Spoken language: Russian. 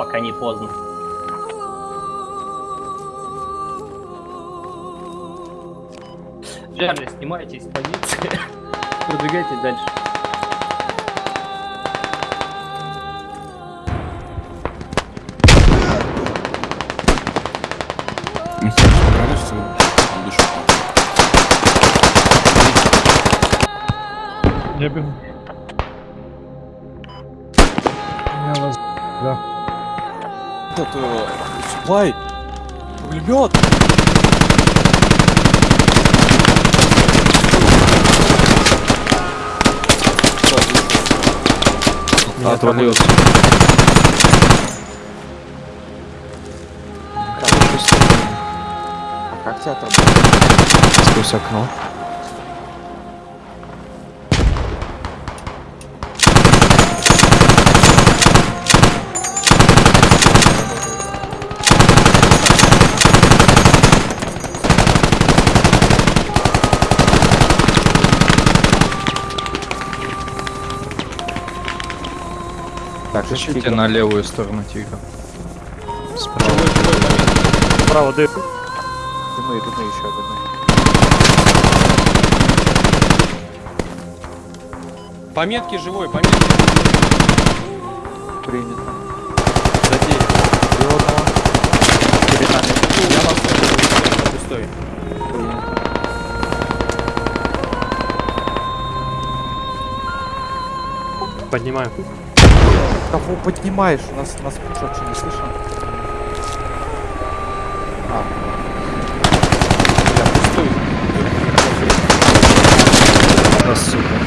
пока не поздно. Джарли, снимайтесь с позиции. Продвигайтесь дальше. Я бегу. Я вас... Да. Это... Суплай! Пулемет! Отвалился. Как театр? Сквозь окно. Так, Ищите на левую сторону тигра. Справа. Справа дым. Дымы, дымы еще, дымы. Пометки живой, пометки. Принято. Задей. Перед нами. Я вас. Пустой. Принято. Поднимаю. Кого поднимаешь? У нас, нас что не слышно? А. Я пустой. Да, сука.